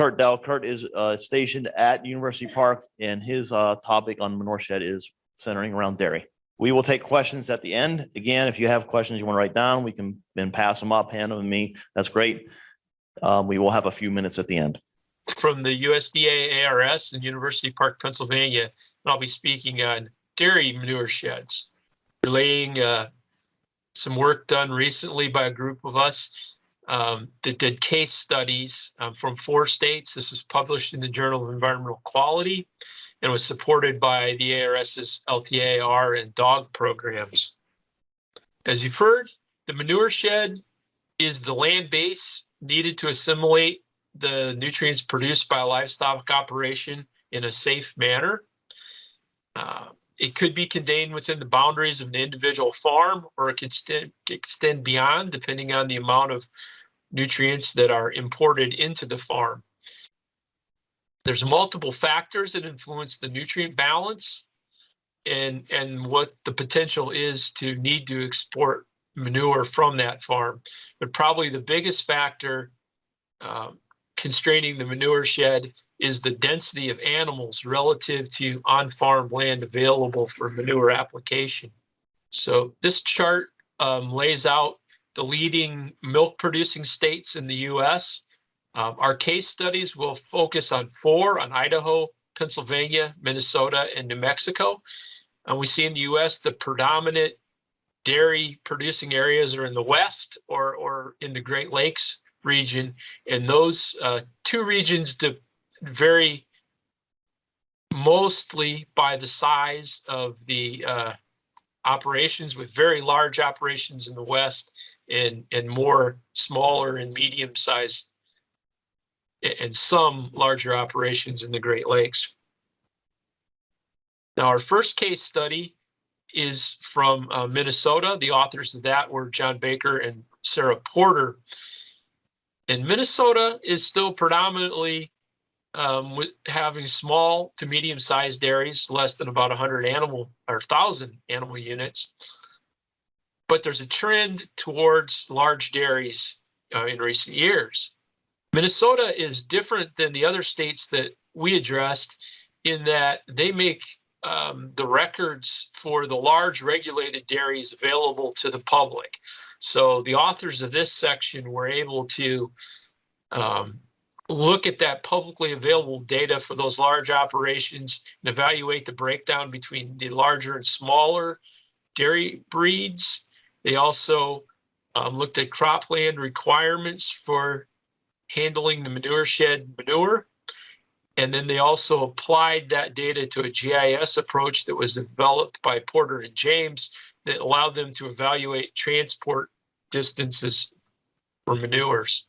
Kurt Dell. Kurt is uh, stationed at University Park and his uh, topic on manure shed is centering around dairy. We will take questions at the end. Again, if you have questions you want to write down, we can then pass them up, hand them to me. That's great. Um, We will have a few minutes at the end. from the USDA ARS in University Park, Pennsylvania. I'll be speaking on dairy manure sheds, relaying uh, some work done recently by a group of us um, that did case studies um, from four states. This was published in the Journal of Environmental Quality and was supported by the ARS's LTAR and DAWG programs. As you've heard, the manure shed is the land base needed to assimilate the nutrients produced by a livestock operation in a safe manner. Uh, It could be contained within the boundaries of an individual farm, or it could extend, beyond depending on the amount of nutrients that are imported into the farm. There's multiple factors that influence the nutrient balance and, and what the potential is to need to export manure from that farm. But probably the biggest factor um, constraining the manure shed is the density of animals relative to on-farm land available for manure application. So this chart um, lays out the leading milk producing states in the US. Um, our case studies will focus on four, on Idaho, Pennsylvania, Minnesota, and New Mexico. And we see in the US the predominant dairy producing areas are in the west or, or in the Great Lakes region. And those uh, two regions vary mostly by the size of the uh, operations, with very large operations in the west and, and more smaller and medium sized and some larger operations in the Great Lakes. Now, our first case study is from uh, Minnesota. The authors of that were John Baker and Sarah Porter. And Minnesota is still predominantly um, with having small to medium sized dairies, less than about 100 animal or 1,000 animal units. But there's a trend towards large dairies uh, in recent years. Minnesota is different than the other states that we addressed in that they make um, the records for the large regulated dairies available to the public. So the authors of this section were able to um, look at that publicly available data for those large operations and evaluate the breakdown between the larger and smaller dairy breeds. They also um, looked at cropland requirements for handling the manure shed manure. And then they also applied that data to a GIS approach that was developed by Porter and James that allowed them to evaluate transport distances for manures.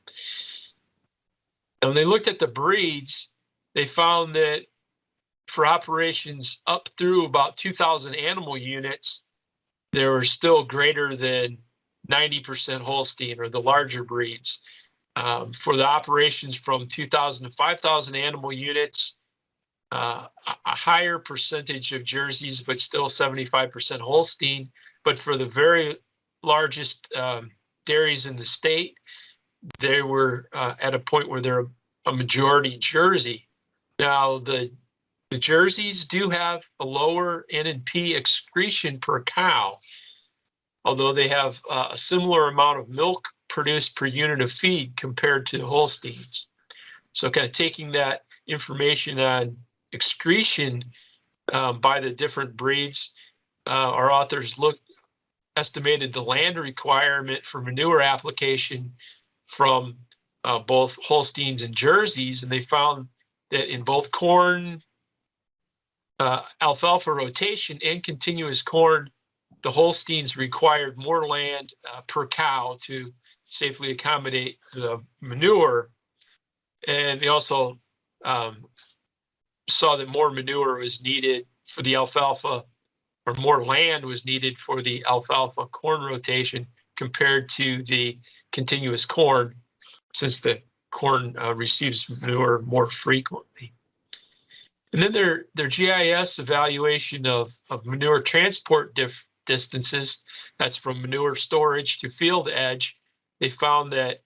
And when they looked at the breeds, they found that for operations up through about 2,000 animal units, there were still greater than 90% Holstein or the larger breeds. Um, for the operations from 2,000 to 5,000 animal units, uh, a higher percentage of jerseys, but still 75% Holstein. But for the very largest um, dairies in the state, they were uh, at a point where they're a majority Jersey. Now the the jerseys do have a lower N and P excretion per cow, although they have uh, a similar amount of milk produced per unit of feed compared to Holsteins. So kind of taking that information on excretion um, by the different breeds, uh, our authors looked estimated the land requirement for manure application from uh, both Holsteins and Jerseys, and they found that in both corn, uh, alfalfa rotation, and continuous corn, the Holsteins required more land uh, per cow to safely accommodate the manure. And they also um, saw that more manure was needed for the alfalfa, or more land was needed for the alfalfa corn rotation compared to the continuous corn, since the corn uh, receives manure more frequently. And then their, their GIS evaluation of, of manure transport distances, that's from manure storage to field edge, they found that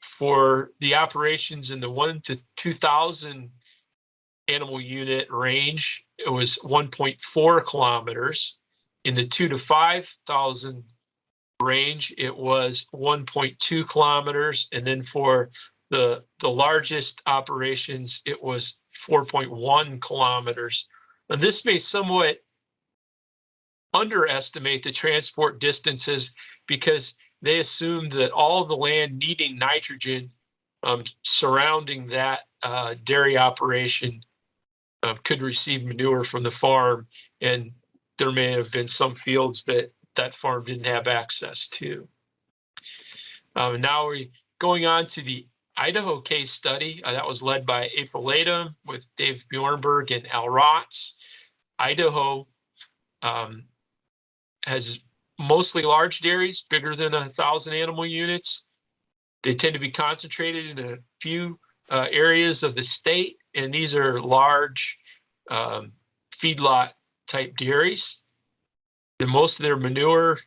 for the operations in the one to two thousand animal unit range, it was one point four kilometers. In the two to five thousand range, it was one point two kilometers, and then for the the largest operations, it was four point one kilometers. And this may somewhat underestimate the transport distances because they assumed that all the land needing nitrogen um, surrounding that uh, dairy operation uh, could receive manure from the farm, and there may have been some fields that that farm didn't have access to. Um, now we're going on to the Idaho case study uh, that was led by April Leytem with Dave Bjorneberg and Al Rotz. Idaho um, has mostly large dairies, bigger than a thousand animal units. They tend to be concentrated in a few uh, areas of the state, and these are large um, feedlot type dairies. And most of their manure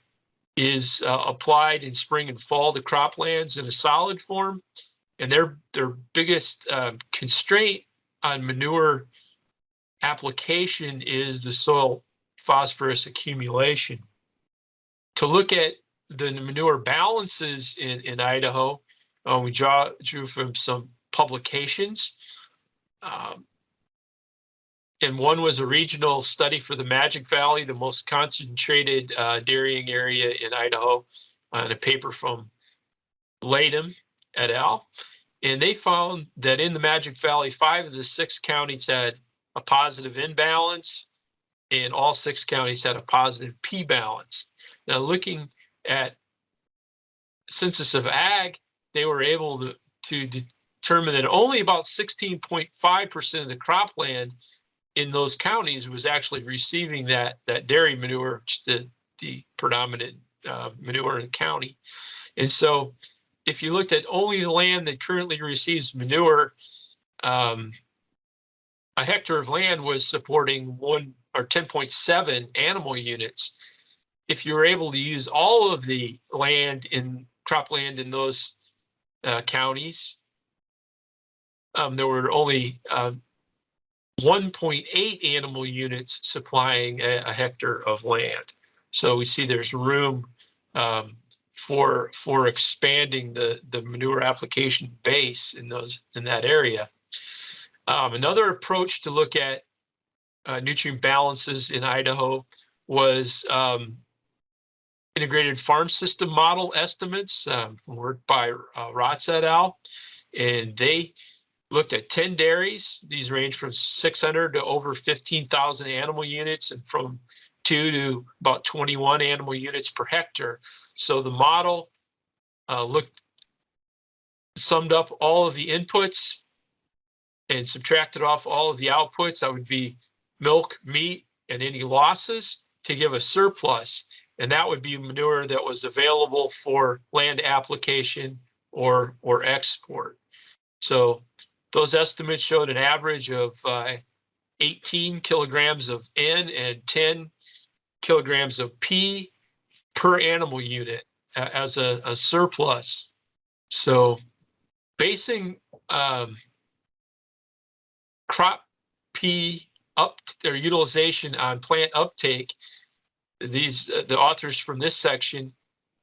is uh, applied in spring and fall to croplands in a solid form. And their their biggest uh, constraint on manure application is the soil phosphorus accumulation. To look at the manure balances in, in Idaho, uh, we draw, drew from some publications. Um, and one was a regional study for the Magic Valley, the most concentrated uh, dairying area in Idaho, on a paper from Leytem et al. And they found that in the Magic Valley, five of the six counties had a positive imbalance, and all six counties had a positive P balance. Now, looking at census of ag, they were able to, to determine that only about 16.5% of the cropland in those counties was actually receiving that that dairy manure, the the predominant uh, manure in the county. And so, if you looked at only the land that currently receives manure, um, a hectare of land was supporting one or 10.7 animal units. If you were able to use all of the land in cropland in those uh, counties, um, there were only uh, 1.8 animal units supplying a, a, hectare of land. So we see there's room um, for for expanding the the manure application base in those in that area. Um, another approach to look at uh, nutrient balances in Idaho was um, integrated farm system model estimates um, work by uh, Rotz et al. And they looked at 10 dairies. These range from 600 to over 15,000 animal units and from two to about 21 animal units per hectare. So the model uh, looked, summed up all of the inputs and subtracted off all of the outputs. That would be milk, meat, and any losses to give a surplus. And that would be manure that was available for land application or, or export. So those estimates showed an average of uh, 18 kilograms of N and 10 kilograms of P per animal unit uh, as a, a, surplus. So basing um, crop P up their utilization on plant uptake, these uh, the authors from this section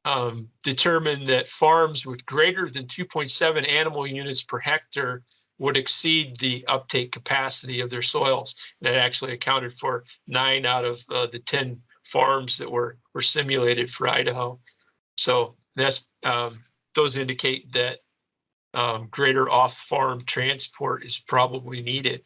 um, determined that farms with greater than 2.7 animal units per hectare would exceed the uptake capacity of their soils. And That actually accounted for nine out of uh, the 10 farms that were, were simulated for Idaho. So that's um, those indicate that um, greater off-farm transport is probably needed.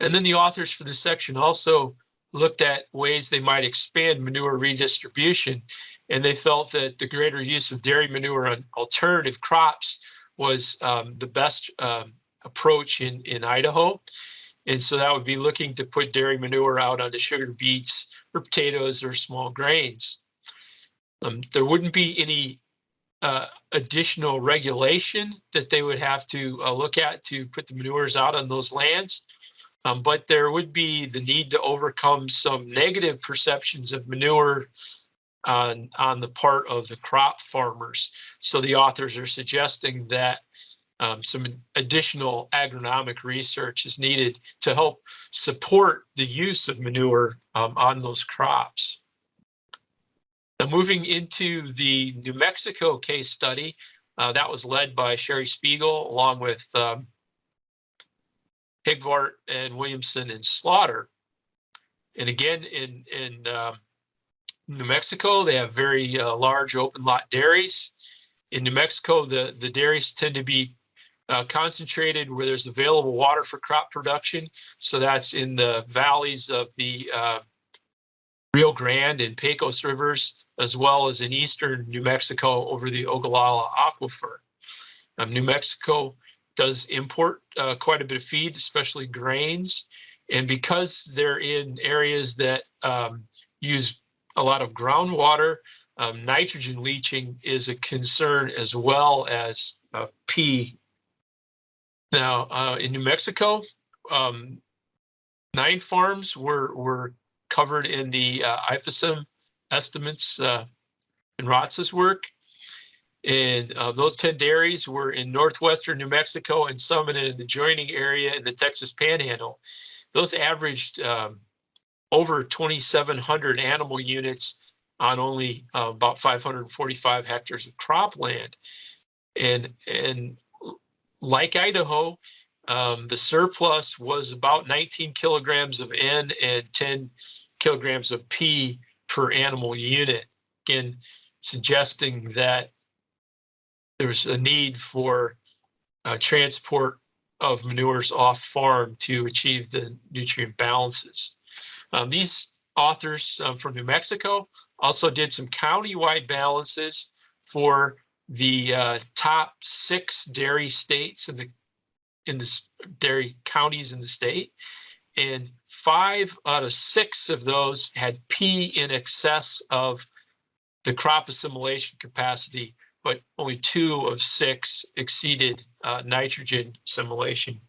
And then the authors for this section also looked at ways they might expand manure redistribution, and they felt that the greater use of dairy manure on alternative crops was um, the best um, approach in, in Idaho. And so that would be looking to put dairy manure out onto sugar beets or potatoes or small grains. Um, there wouldn't be any uh, additional regulation that they would have to uh, look at to put the manures out on those lands. Um, but there would be the need to overcome some negative perceptions of manure on, on the part of the crop farmers. So the authors are suggesting that um, some additional agronomic research is needed to help support the use of manure um, on those crops. Now, moving into the New Mexico case study, uh, that was led by Sheri Spiegal along with um, Higvart and Williamson and Slaughter. And again, in in um, New Mexico, they have very uh, large open lot dairies. In New Mexico, the the dairies tend to be uh, concentrated where there's available water for crop production. So that's in the valleys of the uh, Rio Grande and Pecos rivers, as well as in eastern New Mexico over the Ogallala Aquifer. Um, New Mexico does import uh, quite a bit of feed, especially grains. And because they're in areas that um, use a lot of groundwater, um, nitrogen leaching is a concern as well as uh, P. Now, uh, in New Mexico, um, nine farms were, were covered in the uh, estimates uh, in Rotz's work. And uh, those 10 dairies were in northwestern New Mexico and some in an adjoining area in the Texas Panhandle. Those averaged um, over 2,700 animal units on only uh, about 545 hectares of cropland. And, and like Idaho, um, the surplus was about 19 kilograms of N and 10 kilograms of P per animal unit. Again, suggesting that there's a need for uh, transport of manures off farm to achieve the nutrient balances. Um, these authors um, from New Mexico also did some county-wide balances for the uh, top six dairy states in the in the dairy counties in the state, and five out of six of those had P in excess of the crop assimilation capacity, but only two of six exceeded uh, nitrogen assimilation.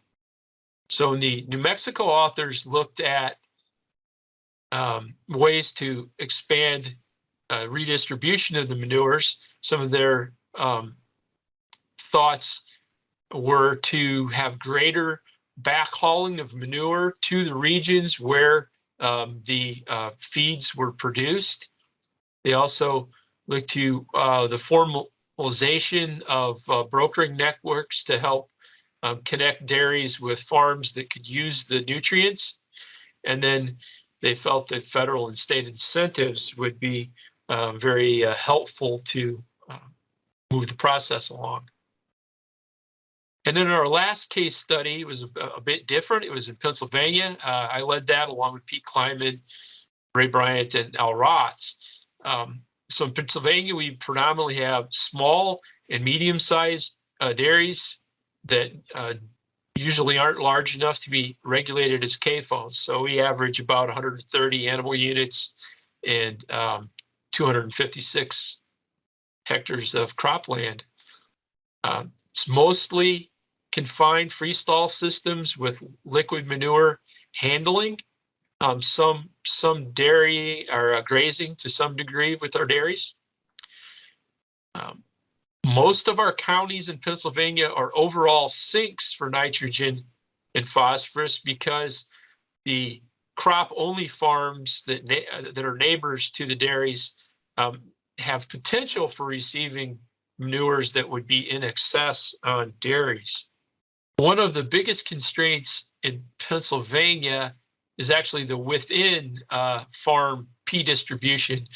So the New Mexico authors looked at um, ways to expand uh, redistribution of the manures. Some of their um, thoughts were to have greater backhauling of manure to the regions where um, the uh, feeds were produced. They also looked to uh, the formalization of uh, brokering networks to help um, connect dairies with farms that could use the nutrients. And then they felt that federal and state incentives would be uh, very uh, helpful to uh, move the process along. And then our last case study was a, a bit different. It was in Pennsylvania. Uh, I led that along with Pete Kleinman, Ray Bryant, and Al Rotz. Um, so in Pennsylvania, we predominantly have small and medium-sized uh, dairies that uh, usually aren't large enough to be regulated as CAFOs. So we average about 130 animal units and um, 256 hectares of cropland. Uh, it's mostly confined freestall systems with liquid manure handling. Um, some some dairy or uh, grazing to some degree with our dairies. Um, most of our counties in Pennsylvania are overall sinks for nitrogen and phosphorus because the crop only farms that that are neighbors to the dairies um, have potential for receiving manures that would be in excess on dairies. One of the biggest constraints in Pennsylvania is actually the within uh, farm P distribution.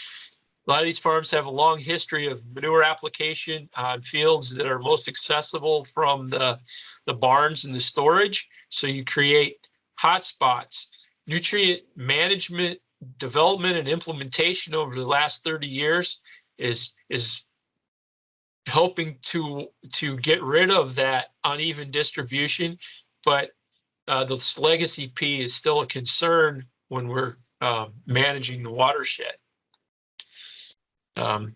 A lot of these farms have a long history of manure application on fields that are most accessible from the, the barns and the storage. So you create hotspots. Nutrient management, development, and implementation over the last 30 years is is helping to to get rid of that uneven distribution, but uh, this legacy P is still a concern when we're uh, managing the watershed. Um,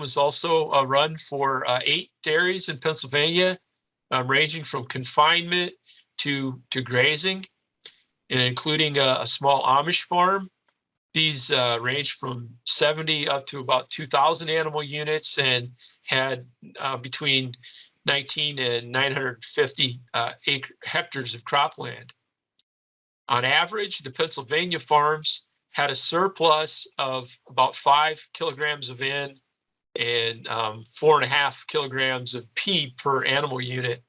was also a run for uh, eight dairies in Pennsylvania, um, ranging from confinement to to grazing, and including a, a small Amish farm These uh, range from 70 up to about 2,000 animal units and had uh, between 19 and 950 uh, acre, hectares of cropland. On average, the Pennsylvania farms had a surplus of about five kilograms of N and um, four and a half kilograms of P per animal unit.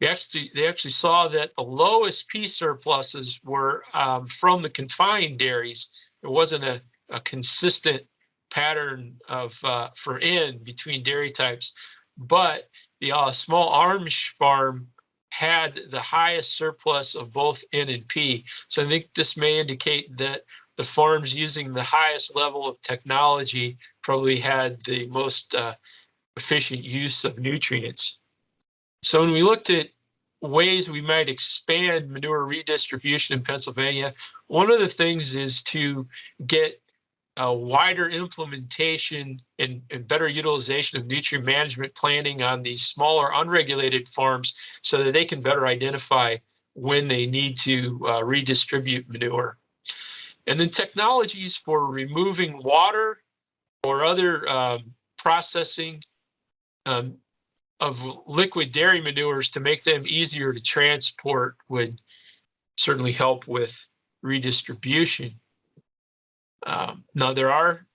We actually, they actually saw that the lowest P surpluses were um, from the confined dairies. There wasn't a, a consistent pattern of uh, for N between dairy types, but the uh, small Amish farm had the highest surplus of both N and P. So I think this may indicate that the farms using the highest level of technology probably had the most uh, efficient use of nutrients. So when we looked at ways we might expand manure redistribution in Pennsylvania, one of the things is to get a wider implementation and, and better utilization of nutrient management planning on these smaller unregulated farms so that they can better identify when they need to uh, redistribute manure. And then technologies for removing water or other um, processing um, of liquid dairy manures to make them easier to transport would certainly help with redistribution. Um, now there are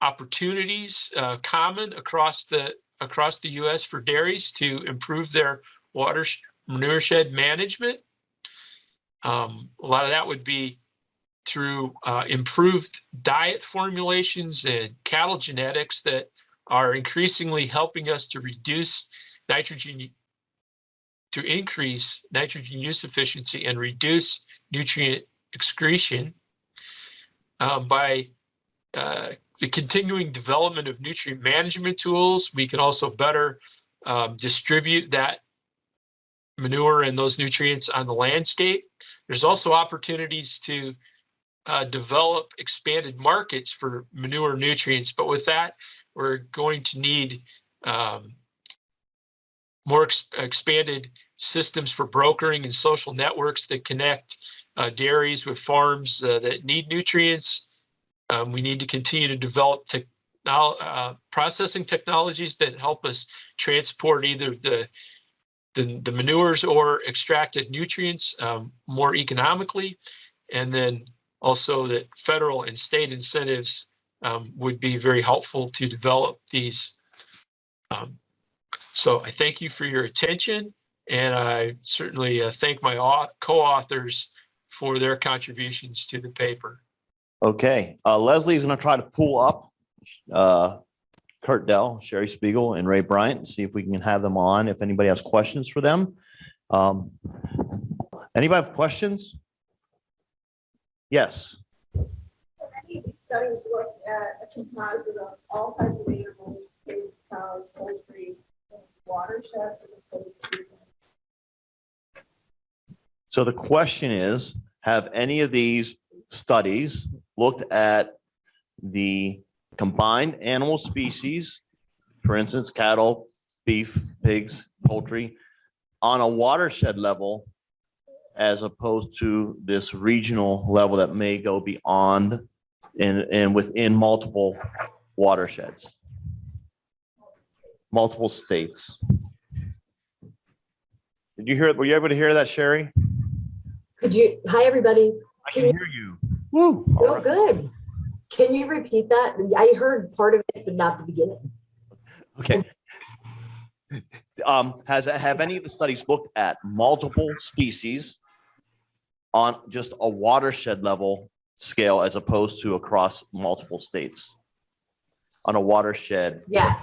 opportunities uh, common across the across the U.S. for dairies to improve their water manure shed management. Um, a lot of that would be through uh, improved diet formulations and cattle genetics that are increasingly helping us to reduce nitrogen, to increase nitrogen use efficiency and reduce nutrient excretion uh, by uh, the continuing development of nutrient management tools. We can also better um, distribute that manure and those nutrients on the landscape. There's also opportunities to uh, develop expanded markets for manure nutrients. But with that, we're going to need um, more ex expanded systems for brokering and social networks that connect uh, dairies with farms uh, that need nutrients. Um, we need to continue to develop now uh, processing technologies that help us transport either the the, the manures or extracted nutrients um, more economically, and then also that federal and state incentives um, would be very helpful to develop these. Um, so I thank you for your attention and I certainly uh, thank my co-authors for their contributions to the paper. Okay, uh, Leslie is going to try to pull up uh, Kurt Dell, Sheri Spiegal, and Ray Bryant, and see if we can have them on, if anybody has questions for them. Um, Anybody have questions? Yes. Many of these studies look at a composite of all types of animals, pigs, cows, poultry, to. So the question is, have any of these studies looked at the combined animal species, for instance, cattle, beef, pigs, poultry, on a watershed level as opposed to this regional level that may go beyond and, and within multiple watersheds? Multiple states. Did you hear, it? were you able to hear that, Sheri? Could you, hi, everybody. I can hear you. Woo. Oh, right. good. Can you repeat that? I heard part of it, but not the beginning. Okay. Um, has, have any of the studies looked at multiple species on just a watershed level scale as opposed to across multiple states? On a watershed, Yeah.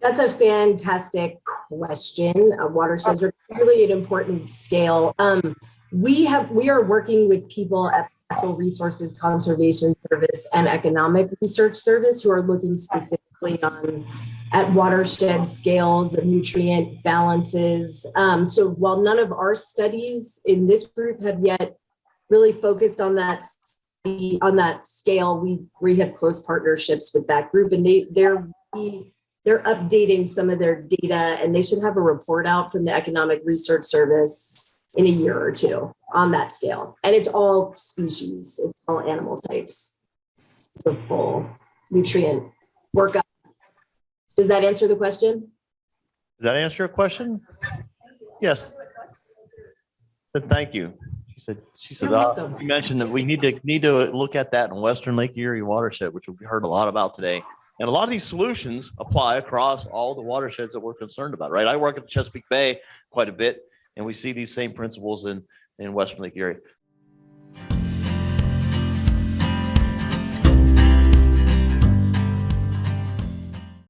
That's a fantastic question. Uh, Watersheds are really an important scale. Um, we have, we are working with people at Natural Resources Conservation Service and Economic Research Service who are looking specifically on at watershed scales of nutrient balances. Um, so while none of our studies in this group have yet really focused on that on that scale, we we have close partnerships with that group, and they they're they're updating some of their data, and they should have a report out from the Economic Research Service in a year or two on that scale. And it's all species, it's all animal types. It's a full nutrient workup. Does that answer the question? Does that answer your question? Yes. Said thank you. She said, she said, uh, you mentioned that we need to, need to look at that in Western Lake Erie watershed, which we heard a lot about today. And a lot of these solutions apply across all the watersheds that we're concerned about, right? I work at Chesapeake Bay quite a bit and we see these same principles in, in Western Lake Erie.